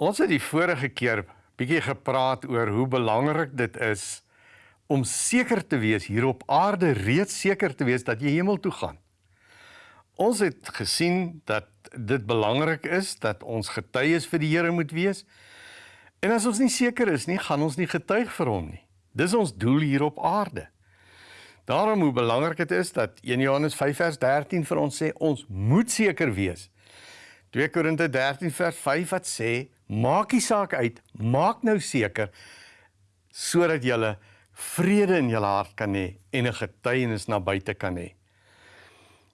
Ons het die vorige keer bietjie gepraat oor hoe belangrik dit is om seker te wees hier op aarde reeds seker te wees dat jy hemel toe gaan. Ons het gesien dat dit belangrik is dat ons getuies vir die Here moet wees. En as ons nie seker is nie, gaan ons nie getuig vir hom nie. Dis ons doel hier op aarde. Daarom hoe belangrik dit is dat 1 Johannes 5 vers 13 vir ons sê ons moet seker wees. 2 Korinte 13 vers 5 wat sê Maak die saak uit, maak nou seker sodat jy vrede in jou hart kan hê en 'n getuienis na buite kan hê.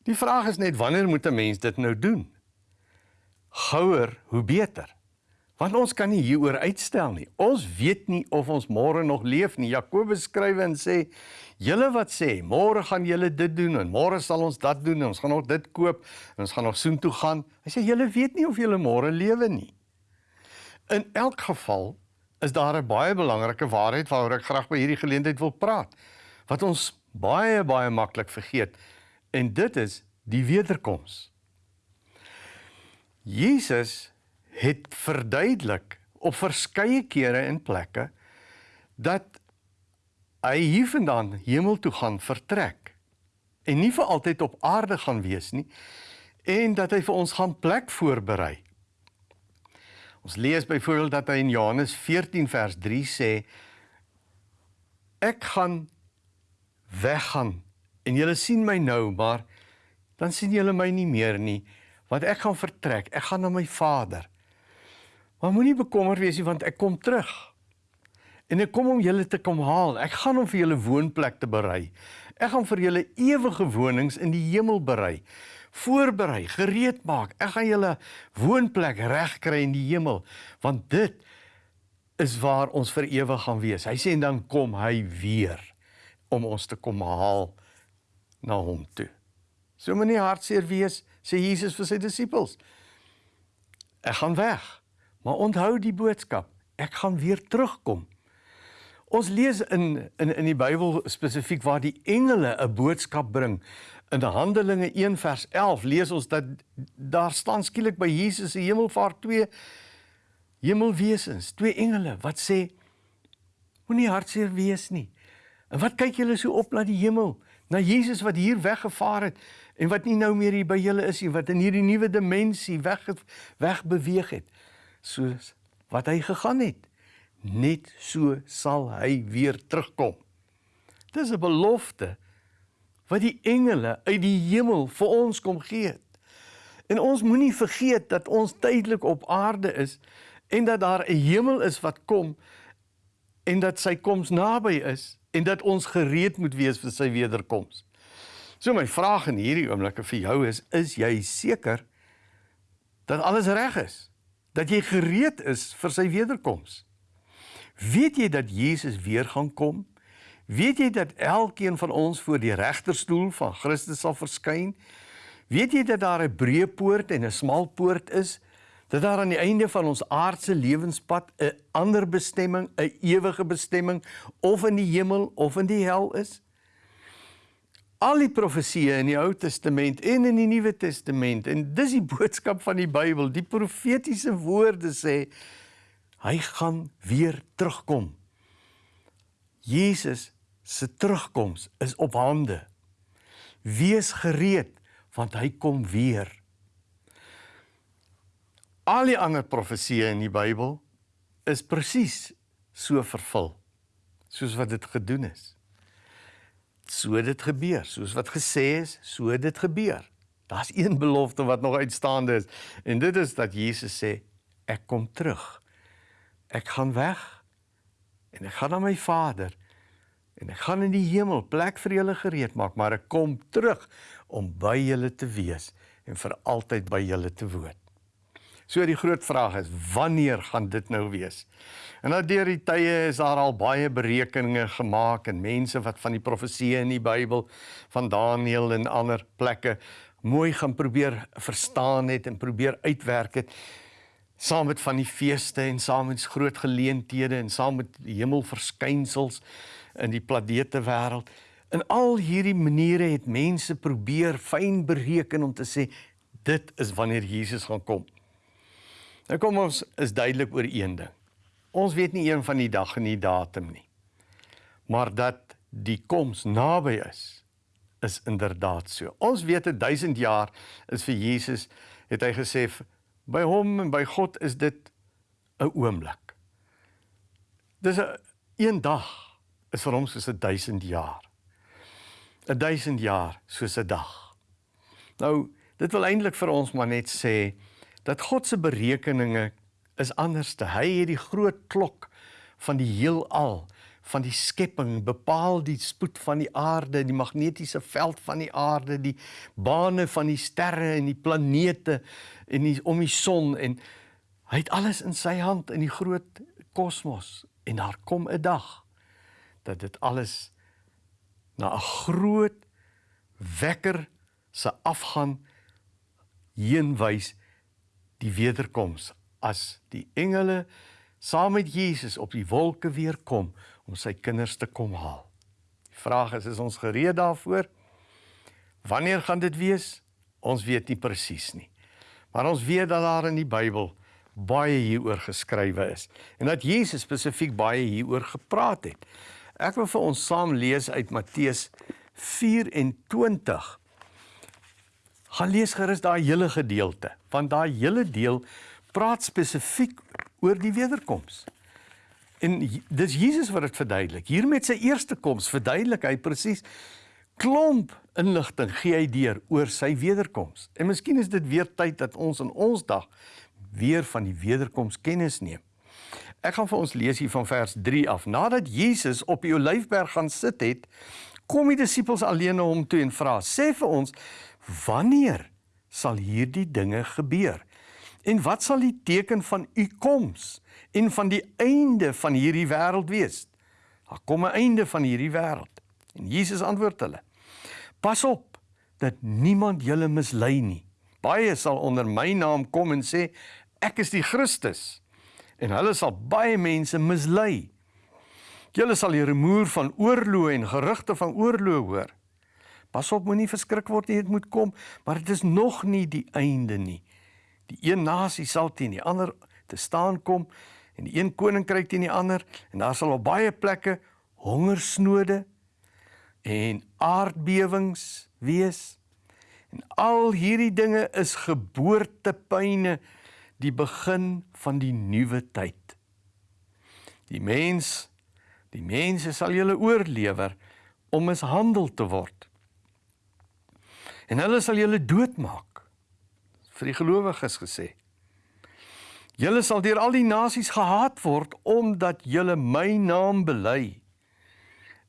Die vraag is net wanneer moet 'n mens dit nou doen? Gouer, hoe beter. Want ons kan nie hieroor uitstel nie. Ons weet nie of ons môre nog leef nie. Jakobus skryf en sê: "Julle wat sê, môre gaan julle dit doen en môre sal ons dat doen en ons gaan nog dit koop en ons gaan nog soontoe gaan." Hy sê: "Julle weet nie of julle môre lewe nie." In elk geval is daar 'n baie belangrike waarheid waaroor ek graag by hierdie geleentheid wil praat wat ons baie baie maklik vergeet en dit is die wederkoms. Jesus het verduidelik op verskeie kere en plekke dat hy hiervandaan hemel toe gaan vertrek en nie vir altyd op aarde gaan wees nie en dat hy vir ons gaan plek voorberei. Ons lees byvoorbeeld dat hy in Johannes 14 vers 3 sê ek gaan weggaan en julle sien my nou maar dan sien julle my nie meer nie want ek gaan vertrek ek gaan na my Vader maar moenie bekommer wees nie want ek kom terug en ek kom om julle te kom haal ek gaan om vir julle woonplek te berei ek gaan vir julle ewige wonings in die hemel berei voorberei, gereed maak. Ek gaan julle woonplek regkry in die hemel, want dit is waar ons vir ewig gaan wees. Hy sê en dan kom hy weer om ons te kom haal na hom toe. So moenie hartseer wees, sê Jesus vir sy disippels. Ek gaan weg, maar onthou die boodskap. Ek gaan weer terugkom. Ons lees in in in die Bybel spesifiek waar die engele 'n boodskap bring In Handelinge 1 vers 11 lees ons dat daar staan skielik by Jesus se hemelvaart twee hemelwesens, twee engele wat sê moenie hartseer wees nie. En wat kyk julle so op na die hemel, na Jesus wat hier weggevaar het en wat nie nou meer hier by julle is nie, wat in hierdie nuwe dimensie weg weg beweeg het, soos wat hy gegaan het. Net so sal hy weer terugkom. Dis 'n belofte wat die engele uit die hemel vir ons kom gee. En ons moenie vergeet dat ons tydelik op aarde is en dat daar 'n hemel is wat kom en dat sy koms naby is en dat ons gereed moet wees vir sy wederkoms. So my vraag in hierdie oomblik vir jou is: is jy seker dat alles reg is? Dat jy gereed is vir sy wederkoms? Weet jy dat Jesus weer gaan kom? Weet jy dat elkeen van ons voor die regterstoel van Christus sal verskyn? Weet jy dat daar 'n breë poort en 'n smal poort is? Dat daar aan die einde van ons aardse lewenspad 'n ander bestemming, 'n ewige bestemming of in die hemel of in die hel is? Al die profesieë in die Ou Testament en in die Nuwe Testament en dis die boodskap van die Bybel, die profetiese woorde sê hy gaan weer terugkom. Jesus se terugkoms is op hande. Wees gereed want hy kom weer. Al die ander profesieë in die Bybel is presies so vervul soos wat dit gedoen is. So dit gebeur, soos wat gesê is, so dit gebeur. Daar's een belofte wat nog uitstaande is en dit is dat Jesus sê ek kom terug. Ek gaan weg en ek gaan na my Vader En ek gaan in die hemel plek vir julle gereed maak, maar ek kom terug om by julle te wees en vir altyd by julle te woon. So die groot vraag is, wanneer gaan dit nou wees? En nou deur die tye is daar al baie berekeninge gemaak en mense wat van die profesieë in die Bybel van Daniël en ander plekke mooi gaan probeer verstaan het en probeer uitwerk het saam met van die feeste en saam met groot geleenthede en saam met hemelverskynsels in die planete wêreld. In al hierdie maniere het mense probeer fyn bereken om te sê dit is wanneer Jesus gaan kom. Nou kom ons is duidelik oor een ding. Ons weet nie een van die dag en die datum nie. Maar dat die koms naby is, is inderdaad so. Ons weet 'n 1000 jaar is vir Jesus het hy gesê by hom en by God is dit 'n oomblik. Dis 'n een dag is vir hom soos 'n 1000 jaar. 'n 1000 jaar soos 'n dag. Nou, dit wil eintlik vir ons maar net sê dat God se berekeninge is anders te. Hy het die groot klok van die heelal van die skepping bepaal die spoed van die aarde, die magnetiese veld van die aarde, die bane van die sterre en die planete en die om die son en hy het alles in sy hand in die groot kosmos. En daar kom 'n dag dat dit alles na 'n groot wekker se afgaan heen wys die wederkoms as die engele saam met Jesus op die wolke weer kom om sy kinders te kom haal. Die vraag is is ons gereed daarvoor? Wanneer gaan dit wees? Ons weet nie presies nie. Maar ons weet dat daar in die Bybel baie hieroor geskrywe is en dat Jesus spesifiek baie hieroor gepraat het. Ek wil vir ons saam lees uit Matteus 24. Gaan lees gerus daai hele gedeelte, want daai hele deel praat spesifiek oor die wederkoms. En dis Jesus wat dit verduidelik. Hier met sy eerste koms verduidelik hy presies klomp inligting gee hy deur oor sy wederkoms. En miskien is dit weer tyd dat ons in ons dag weer van die wederkoms kennis neem. Ek gaan vir ons lees hier van vers 3 af. Nadat Jesus op die Olyfberg gaan sit het, kom die disippels alleen na hom toe en vra: "Sê vir ons, wanneer sal hierdie dinge gebeur? En wat sal die teken van u koms?" en van die einde van hierdie wêreld wees. Daar kom 'n einde van hierdie wêreld. En Jesus antwoord hulle: Pas op dat niemand julle mislei nie. Baie sal onder my naam kom en sê ek is die Christus. En hulle sal baie mense mislei. Julle sal die rumoer van oorloë en gerugte van oorloë hoor. Pas op moenie verskrik word nie, dit moet kom, maar dit is nog nie die einde nie. Die een nasie sal teen die ander te staan kom en die een koninkryk teen die ander en daar sal op baie plekke hongersnode en aardbewings wees. En al hierdie dinge is geboortepyne die begin van die nuwe tyd. Die mens die mense sal julle oorlewer om mishandel te word. En hulle sal julle doodmaak. Vir die gelowiges gesê. Julle sal deur al die nasies gehaat word omdat julle my naam bely.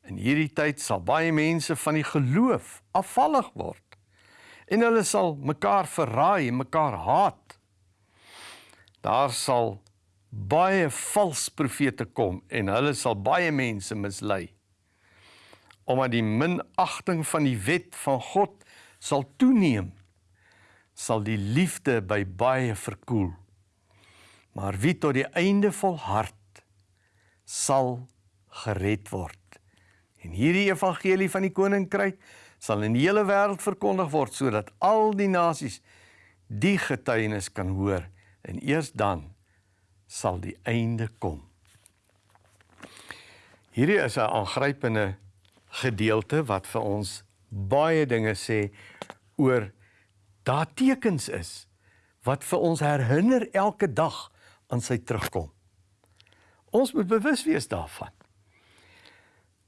In hierdie tyd sal baie mense van die geloof afvallig word. En hulle sal mekaar verraai en mekaar haat. Daar sal baie valse profete kom en hulle sal baie mense mislei. Omdat die minagting van die wet van God sal toeneem, sal die liefde by baie verkoel. Maar wie tot die einde volhard sal gered word. En hierdie evangelie van die koninkryk sal in die hele wêreld verkondig word sodat al die nasies die getuienis kan hoor en eers dan sal die einde kom. Hierdie is 'n aangrypende gedeelte wat vir ons baie dinge sê oor daar tekens is wat vir ons herinner elke dag aan sy terugkom. Ons moet bewus wees daarvan.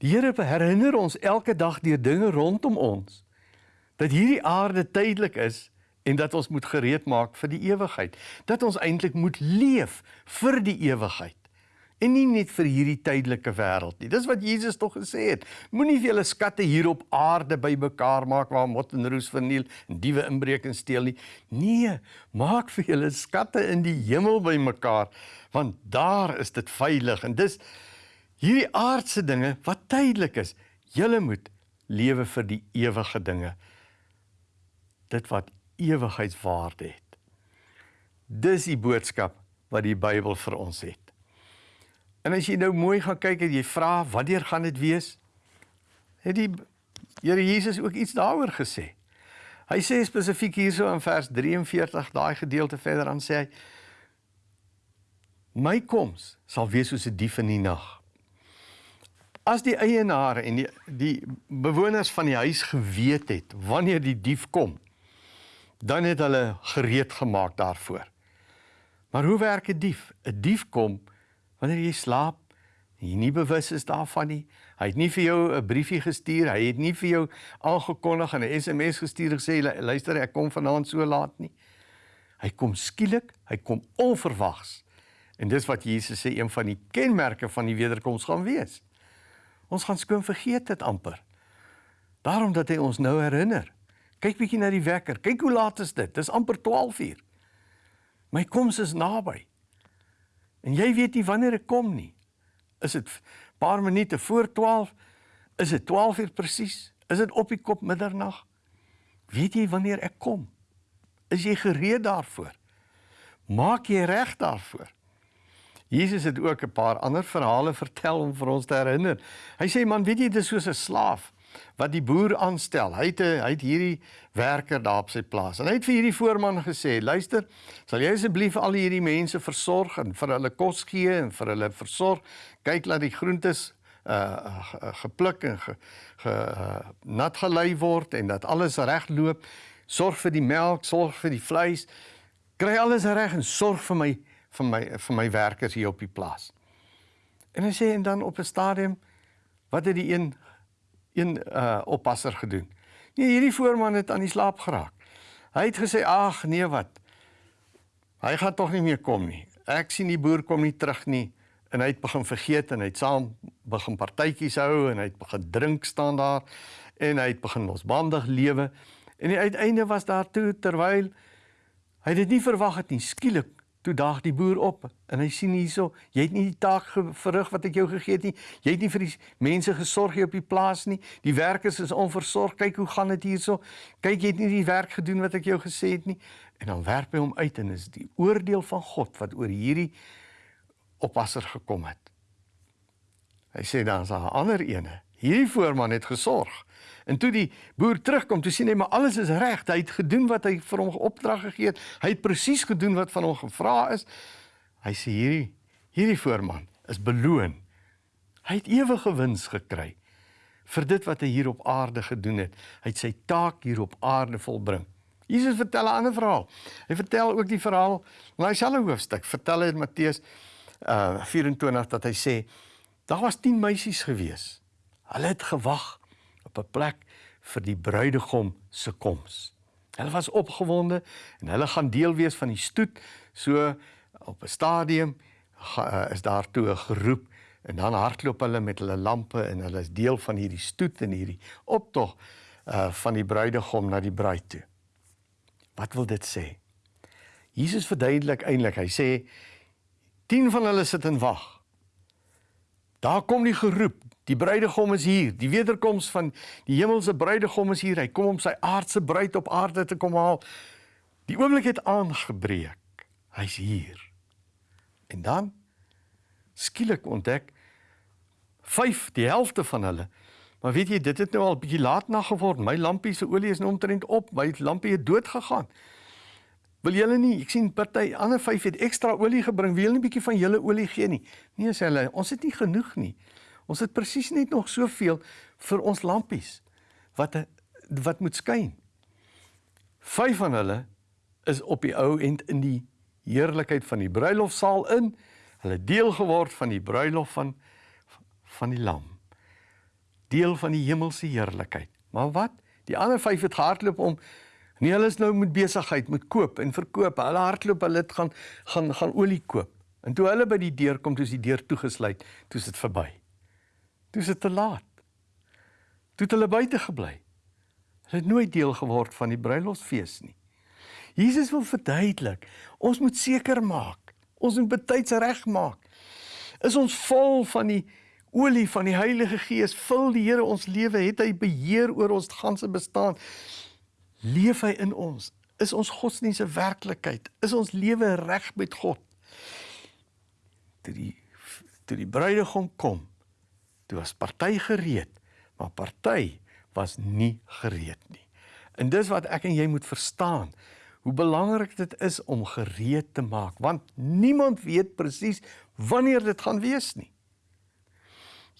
Die Here herinner ons elke dag deur dinge rondom ons dat hierdie aarde tydelik is en dat ons moet gereed maak vir die ewigheid. Dat ons eintlik moet leef vir die ewigheid en nie net vir hierdie tydelike wêreld nie. Dis wat Jesus tog gesê het. Moenie vir julle skatte hier op aarde bymekaar maak waar mot en roes verniel en diewe inbreek en steel nie. Nee, maak vir julle skatte in die hemel bymekaar want daar is dit veilig en dis hierdie aardse dinge wat tydelik is. Julle moet lewe vir die ewige dinge. Dit wat ewigheidswaarde het. Dis die boodskap wat die Bybel vir ons het. En as jy nou mooi gaan kyk en jy vra wanneer gaan dit wees? Het die Here Jesus ook iets daaroor gesê? Hy sê spesifiek hierso in vers 43 daai gedeelte verder aan sê hy My koms sal wees soos 'n dief in die nag. As die eienaars en die die bewoners van die huis geweet het wanneer die dief kom, dan het hulle gereed gemaak daarvoor. Maar hoe werk 'n die dief? 'n Dief kom wanneer jy slaap en jy nie bewus is daarvan nie. Hy het nie vir jou 'n briefie gestuur, hy het nie vir jou aangekondig en 'n SMS gestuur gesê luister ek kom vanaand so laat nie. Hy kom skielik, hy kom onverwags. En dis wat Jesus sê een van die kenmerke van die wederkoms gaan wees. Ons gaan skoon vergeet dit amper. Daarom dat hy ons nou herinner. Kyk bietjie na die wekker. Kyk hoe laat is dit? Dis amper 12uur. My koms is naby. En jy weet nie wanneer ek kom nie. Is dit paar minute voor 12? Is dit 12uur presies? Is dit op die kop middernag? Weet jy wanneer ek kom? Is jy gereed daarvoor? Maak jy reg daarvoor? Jesus het ook 'n paar ander verhale vertel om vir ons te herinner. Hy sê man, weet jy dis soos 'n slaaf wat die boer aanstel. Hy het 'n hy het hierdie werker daar op sy plaas. En hy het vir hierdie voorman gesê: "Luister, sal jy asseblief al hierdie mense versorg en vir hulle kos gee en vir hulle versorg. Kyk laat die groentes uh gepluk en ge, ge uh, nat gelei word en dat alles reg loop. Sorg vir die melk, sorg vir die vleis. Kry alles reg en sorg vir my vir my vir my werkers hier op die plaas." En hy sê en dan op 'n stadium wat het die een een uh oppasser gedoen. Nee, hierdie voorman het aan die slaap geraak. Hy het gesê: "Ag, nee wat. Hy gaan tog nie meer kom nie. Ek sien die boer kom nie terug nie." En hy het begin vergeet en hy het saam begin partytjies hou en hy het begin drink staan daar en hy het begin losbandig lewe. En die uiteinde was daar toe terwyl hy dit nie verwag het nie, skielik toe daag die boer op en hy sien hierso, jy het nie die taak verrig wat ek jou gegee het nie. Jy het nie vir die mense gesorg hier op die plaas nie. Die werkers is onversorg. Kyk hoe gaan dit hierso. Kyk, jy het nie die werk gedoen wat ek jou gesê het nie. En dan werp hy hom uit en is die oordeel van God wat oor hierdie oppasser gekom het. Hy sê dan as 'n ander ene, hierdie voorman het gesorg. En toe die boer terugkom, toe sien hy maar alles is reg. Hy het gedoen wat hy vir hom opdrag gegee het. Hy het presies gedoen wat van hom gevra is. Hy sê hierdie hierdie voorman is beloon. Hy het ewige wins gekry vir dit wat hy hier op aarde gedoen het. Hy het sy taak hier op aarde volbring. Jesus vertel 'n ander verhaal. Hy vertel ook die verhaal in daai selfe hoofstuk. Vertel hy in Matteus uh 24 dat hy sê daar was 10 meisies gewees. Hulle het gewag op 'n plek vir die bruidegom se koms. Hulle was opgewonde en hulle gaan deel wees van die stoet. So op 'n stadium uh, is daar toe 'n geroep en dan hardloop hulle met hulle lampe en hulle is deel van hierdie stoet en hierdie optog uh van die bruidegom na die bruid toe. Wat wil dit sê? Jesus verduidelik eintlik. Hy sê 10 van hulle sit en wag. Daar kom die geroep, Die bruidegom is hier. Die wederkoms van die hemelse bruidegom is hier. Hy kom om sy aardse bruid op aarde te kom haal. Die oomblik het aangebreek. Hy's hier. En dan skielik ontdek 5 die helfte van hulle. Maar weet jy, dit het nou al bietjie laat na geword. My lampie se olie is nou omtrent op. My lampie het dood gegaan. Wil julle nie? Ek sien party ander 5 het ekstra olie gebring. Wil julle nie bietjie van julle olie gee nie? Nee, sê hulle, ons het nie genoeg nie. Ons het presies net nog soveel vir ons lampies wat wat moet skyn. Vyf van hulle is op die ou end in die heerlikheid van die bruilofsaal in. Hulle deel geword van die bruilof van van die lam. Deel van die hemelse heerlikheid. Maar wat? Die ander vyf het gehardloop om nee, hulle is nou met besigheid, met koop en verkoop. Hulle hardloop, hulle gaan gaan gaan olie koop. En toe hulle by die deur kom, toe is die deur toegesluit, toe is dit verby. Toe is dit te laat. Toe het hulle buite gebly. Hulle het nooit deel geword van die bruilofsfees nie. Jesus wil verduidelik, ons moet seker maak, ons moet betyds regmaak. Is ons vol van die olie van die Heilige Gees, vul die Here ons lewe, het hy beheer oor ons ganse bestaan. Leef hy in ons? Is ons godsdienste werklikheid? Is ons lewe reg met God? Toe die toe die bruidegom kom, Toe was party gereed, maar party was nie gereed nie. En dis wat ek en jy moet verstaan. hoe belangrik dit is om gereed te maak, want niemand weet presies wanneer dit gaan wees nie.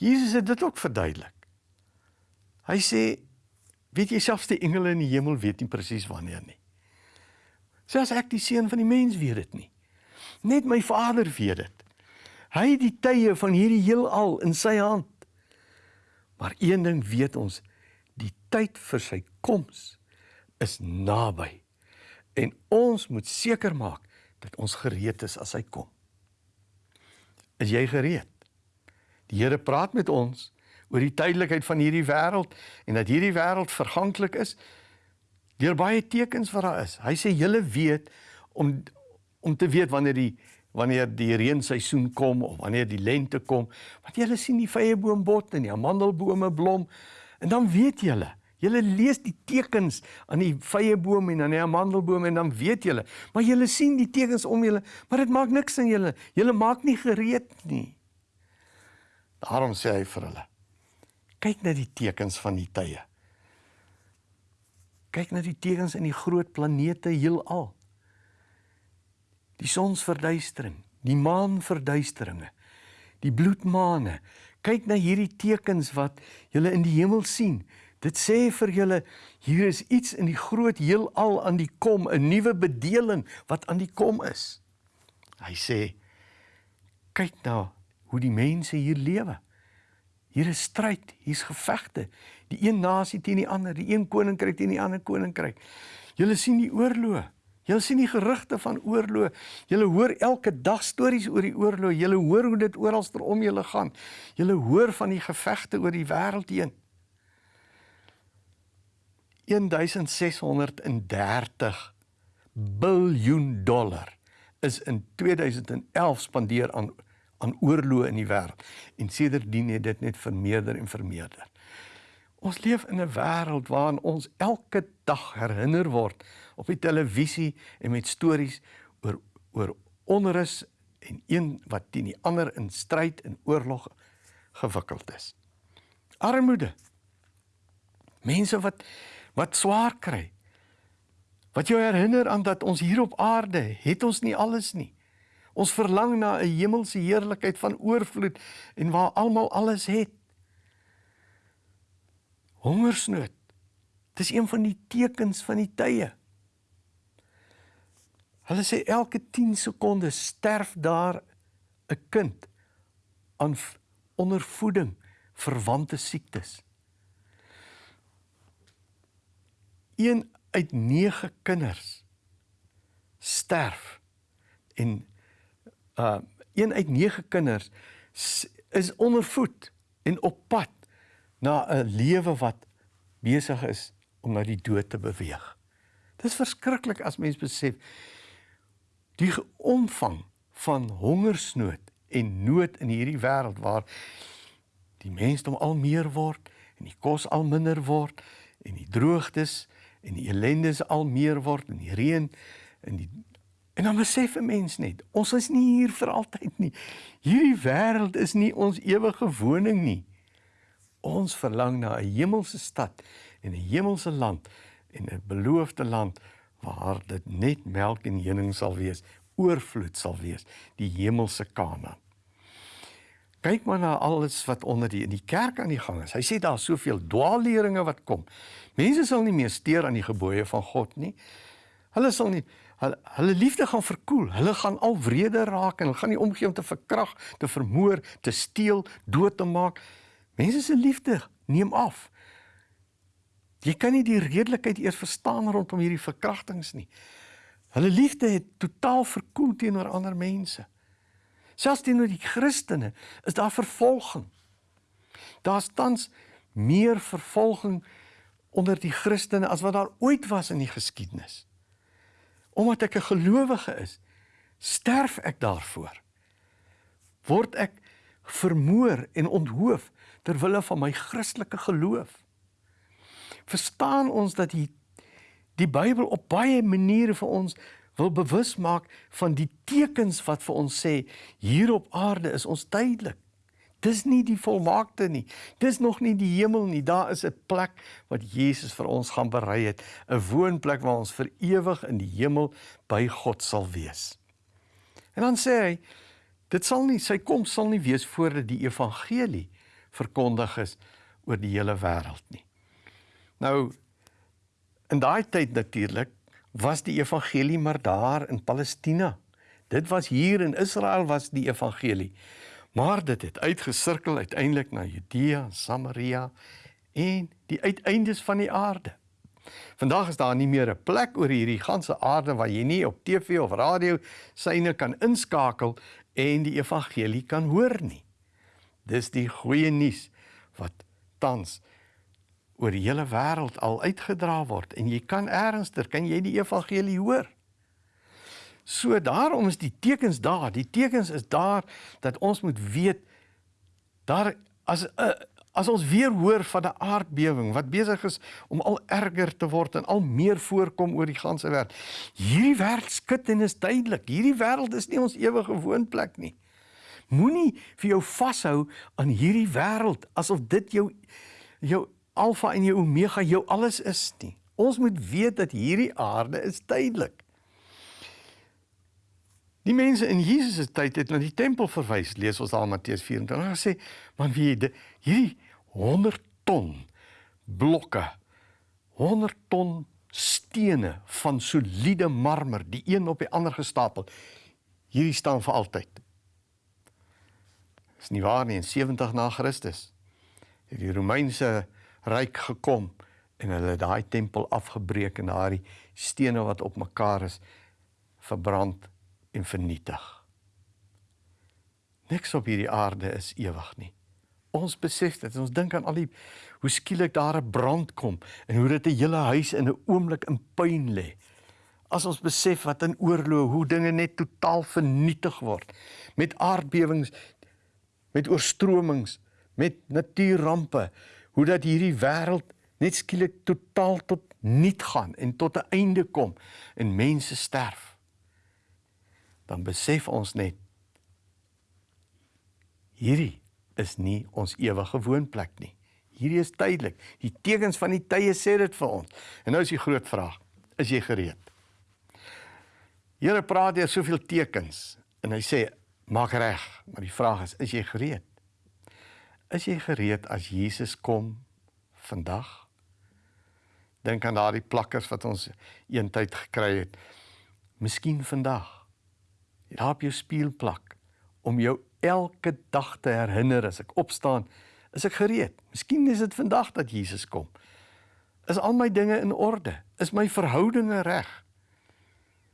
Jesus het dit ook verduidelik. Hy sê, weet jy selfs die engele in die hemel weet nie presies wanneer nie. Selfs ek die seun van die mens weet dit nie. Net my Vader weet dit. Hy het die tye van hierdie heelal in sy hand. Maar een ding weet ons, die tyd vir sy koms is naby. En ons moet seker maak dat ons gereed is as hy kom. Is jy gereed? Die Here praat met ons oor die tydelikheid van hierdie wêreld en dat hierdie wêreld verganklik is deur baie tekens wat daar is. Hy sê julle weet om om te weet wanneer die wanneer die reenseisoen kom of wanneer die lente kom, want julle sien die vyeboom bot en die amandelbome blom en dan weet julle Julle lees die tekens aan die vyeboom en aan die amandelboom en dan weet julle, maar julle sien die tekens om julle, maar dit maak niks aan julle. Julle maak nie gereed nie. Daarom sê hy vir hulle: Kyk na die tekens van die tye. Kyk na die tekens in die groot planete heelal. Die sonsverduistering, die maanverduisteringe, die bloedmaane. Kyk na hierdie tekens wat julle in die hemel sien. Dit sê vir julle hier is iets in die groot heelal aan die kom, 'n nuwe bedeling wat aan die kom is. Hy sê kyk nou hoe die mense hier lewe. Hier is stryd, hier's gevegte. Die een nasie teen die ander, die een koninkryk teen die ander koninkryk. Julle sien die oorloë. Julle sien die gerugte van oorloë. Julle hoor elke dag stories oor die oorloë. Julle hoor hoe dit oral om julle gaan. Julle hoor van die gevegte oor die wêreld heen. 1630 biljoen dollar is in 2011 spandeer aan aan oorloë in die wêreld en sedertdien het dit net vermeerder en vermeerder. Ons leef in 'n wêreld waarin ons elke dag herinner word op die televisie en met stories oor oor onrus en een wat teen die ander in stryd en oorlog gewikkeld is. Armoede. Mense wat wat swaar kry. Wat jou herinner aan dat ons hier op aarde het ons nie alles nie. Ons verlang na 'n hemelse heerlikheid van oorvloed en waar almal alles het. Hongersnood. Dis een van die tekens van die tye. Hulle sê elke 10 sekondes sterf daar 'n kind aan ondervoeding verwante siektes. een uit 9 kinders sterf en uh een uit 9 kinders is ondervoed en op pad na 'n lewe wat besig is om na die dood te beweeg. Dis verskriklik as mens besef die omvang van hongersnood en nood in hierdie wêreld waar die mensdom al meer word en die kos al minder word en die droogtes en die ellende se al meer word en die reën en die en dan besef 'n mens net ons is nie hier vir altyd nie. Hierdie wêreld is nie ons ewige woning nie. Ons verlang na 'n hemelse stad en 'n hemelse land en 'n beloofde land waar dit net melk en honing sal wees, oorvloed sal wees, die hemelse Kanaan. Kyk maar na alles wat onder die in die kerk aan die gang is. Hy sê daar's soveel dwaalleringe wat kom. Mense sal nie meer steur aan die gebooie van God nie. Hulle sal nie hulle, hulle liefde gaan verkoel. Hulle gaan al wreder raak en hulle gaan nie omgee om te verkrag, te vermoor, te steel, dood te maak. Mense se liefde neem af. Jy kan nie die redelikheid eers verstaan rondom hierdie verkrachtings nie. Hulle liefde het totaal verkoel teenoor ander mense. Selfs teenoor die Christene is daar vervolging. Daar's tans meer vervolging onder die Christene as wat daar ooit was in die geskiedenis. Omdat ek 'n gelowige is, sterf ek daarvoor. Word ek vermoor en onthoof ter wille van my Christelike geloof. Verstaan ons dat die die Bybel op baie maniere vir ons wil bewus maak van die tekens wat vir ons sê hier op aarde is ons tydelik. Dis nie die volmaakte nie. Dis nog nie die hemel nie. Daar is 'n plek wat Jesus vir ons gaan berei het, 'n woonplek waar ons vir ewig in die hemel by God sal wees. En dan sê hy, dit sal nie sy koms sal nie wees voordat die evangelie verkondig is oor die hele wêreld nie. Nou in daai tyd natuurlik was die evangelie maar daar in Palestina. Dit was hier in Israel was die evangelie. Maar dit het uitgesirkel uiteindelik na Judea, Samaria en die uiteindes van die aarde. Vandag is daar nie meer 'n plek oor hierdie ganse aarde waar jy nie op TV of radio syne kan inskakel en die evangelie kan hoor nie. Dis die goeie nuus wat tans oor die hele wêreld al uitgedra word en jy kan ernstig kan jy die evangelie hoor. So daarom is die tekens daar. Die tekens is daar dat ons moet weet daar as 'n uh, as ons weer hoor van 'n aardbewing wat besig is om al erger te word en al meer voorkom oor die ganse wêreld. Hierdie wêreld skud en is duidelik. Hierdie wêreld is nie ons ewige woonplek nie. Moenie vir jou vashou aan hierdie wêreld asof dit jou jou alfa en jou omega jou alles is nie. Ons moet weet dat hierdie aarde is tydelik. Die mense in Jesus se tyd het na die tempel verwys, lees ons daar Matteus 24. Hulle sê, "Man, wie jy hierdie 100 ton blokke, 100 ton stene van soliede marmer, die een op die ander gestapel. Hierdie staan vir altyd." Dis nie waar nie, in 70 na Christus het die Romeinse ryk gekom en hulle daai tempel afgebreek en daai stene wat op mekaar is verbrand en vernietig. Niks op hierdie aarde is ewig nie. Ons besef dit, ons dink aan al die hoe skielik daar 'n brand kom en hoe dit 'n hele huis in 'n oomblik in puin lê. As ons besef wat in oorlog hoe dinge net totaal vernietig word met aardbewings, met oorstromings, met natuurrampe, hoe dat hierdie wêreld net skielik totaal tot niet gaan en tot 'n einde kom en mense sterf dan besef ons net hierdie is nie ons ewige woonplek nie. Hierdie is tydelik. Die tekens van die tye sê dit vir ons. En nou is die groot vraag: is jy gereed? Here praat hier soveel tekens en hy sê maak reg, maar die vraag is: is jy gereed? Is jy gereed as Jesus kom vandag? Dink aan daardie plakkers wat ons eintyd gekry het. Miskien vandag daar op jou spieël plak om jou elke dag te herinner as ek opstaan, is ek gereed. Miskien is dit vandag dat Jesus kom. Is al my dinge in orde? Is my verhoudinge reg?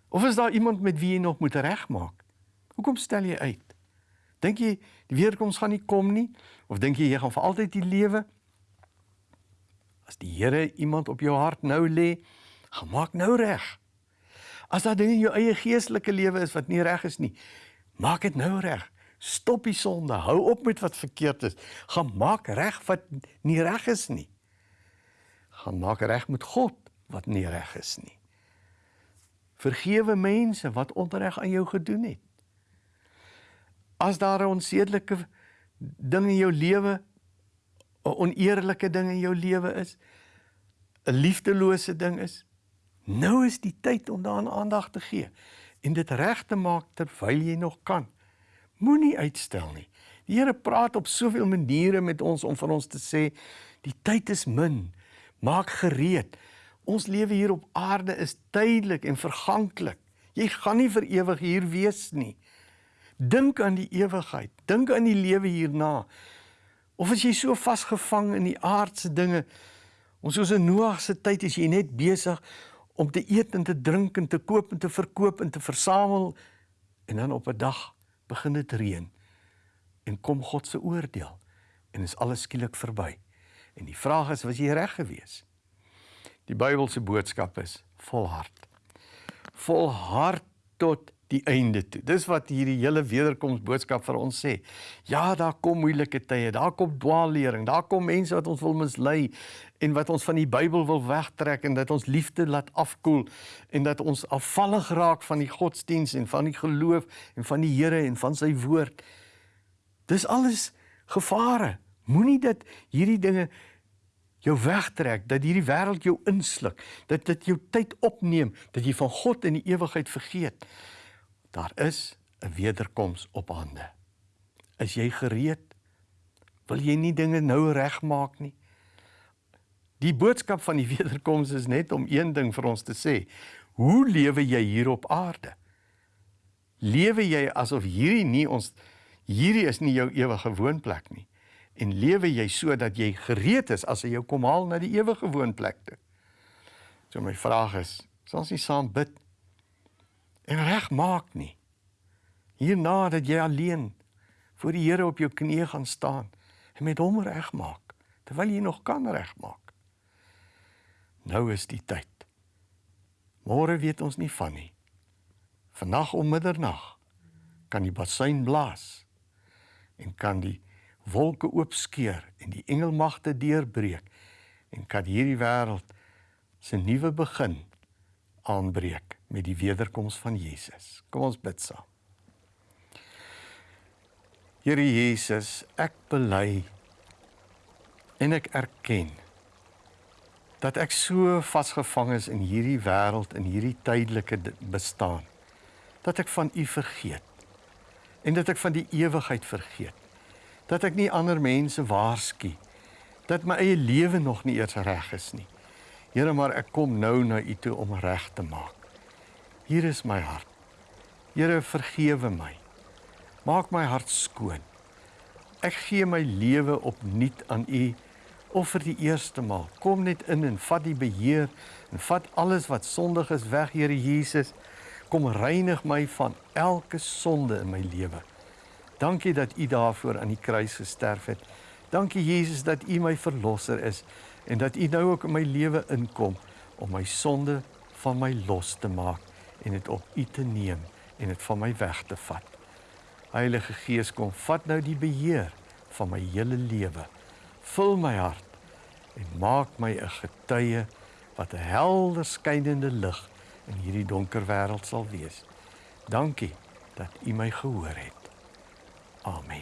Of is daar iemand met wie jy nog moet regmaak? Hoekom stel jy uit? Dink jy die weerkoms gaan nie kom nie of dink jy jy gaan vir altyd die lewe? As die Here iemand op jou hart nou lê, gemaak nou reg. As daar dinge in jou eie geestelike lewe is wat nie reg is nie, maak dit nou reg. Stop die sonde. Hou op met wat verkeerd is. Gaan maak reg wat nie reg is nie. Gaan maak reg met God wat nie reg is nie. Vergewe mense wat onreg aan jou gedoen het. As daar 'n onsedelike ding in jou lewe, 'n oneerlike ding in jou lewe is, 'n liefdelose ding is, Nou is die tyd om daaraan aandag te gee en dit reg te maak terwyl jy nog kan. Moenie uitstel nie. Die Here praat op soveel maniere met ons om vir ons te sê die tyd is min. Maak gereed. Ons lewe hier op aarde is tydelik en verganklik. Jy gaan nie vir ewig hier wees nie. Dink aan die ewigheid. Dink aan die lewe hierna. Of as jy so vasgevang in die aardse dinge, ons soos in Noag se tyd is jy net besig om te eet en te drink en te koop en te verkoop en te versamel en dan op 'n dag begin dit reën en kom God se oordeel en is alles skielik verby. En die vraag is, was jy reg geweest? Die Bybelse boodskap is volhard. Volhard tot die einde toe. Dis wat hierdie hele wederkoms boodskap vir ons sê. Ja, daar kom moeilike tye, daar kom dwaallering, daar kom mense wat ons wil mislei en wat ons van die Bybel wil wegtrek en dat ons liefde laat afkoel en dat ons afvallig raak van die godsdiens en van die geloof en van die Here en van sy woord. Dis alles Gevare. Moenie dat hierdie dinge jou wegtrek, dat hierdie wêreld jou insluk, dat dit jou tyd opneem, dat jy van God in die ewigheid vergeet. Daar is 'n wederkoms op hande. Is jy gereed? Wil jy nie dinge nou regmaak nie? Die boodskap van die wederkoms is net om een ding vir ons te sê. Hoe lewe jy hier op aarde? Lewe jy asof hierdie nie ons hierdie is nie jou ewige woonplek nie? en lewe jy sodat jy gereed is as hy jou kom haal na die ewige woonplek toe. So my vraag is, sal ons nie saam bid en regmaak nie. Hierna dat jy alleen voor die Here op jou knieë gaan staan en met hom regmaak terwyl jy nog kan regmaak. Nou is die tyd. Môre weet ons nie van nie. Vannag om middernag kan die basuin blaas en kan die wolke oopskeur en die engelmagte deurbreek en kan hierdie wêreld se nuwe begin aanbreek met die wederkoms van Jesus. Kom ons bid saam. Here Jesus, ek bely en ek erken dat ek so vasgevang is in hierdie wêreld en hierdie tydelike bestaan dat ek van U vergeet en dat ek van die ewigheid vergeet dat ek nie ander mense waarsku dat my eie lewe nog nie eers reg is nie. Here, maar ek kom nou na U toe om reg te maak. Hier is my hart. Here, vergewe my. Maak my hart skoon. Ek gee my lewe opnuut aan U of vir die eerste maal. Kom net in en vat die beheer en vat alles wat sondig is weg, Here Jesus. Kom reinig my van elke sonde in my lewe. Dankie dat U daarvoor aan die kruis gesterf het. Dankie Jesus dat U my verlosser is en dat U nou ook in my lewe inkom om my sonde van my los te maak en dit op U te neem en dit van my weg te vat. Heilige Gees kom vat nou die beheer van my hele lewe. Vul my hart en maak my 'n getuie wat 'n helder skynende lig in hierdie donker wêreld sal wees. Dankie dat U my gehoor het. Amen.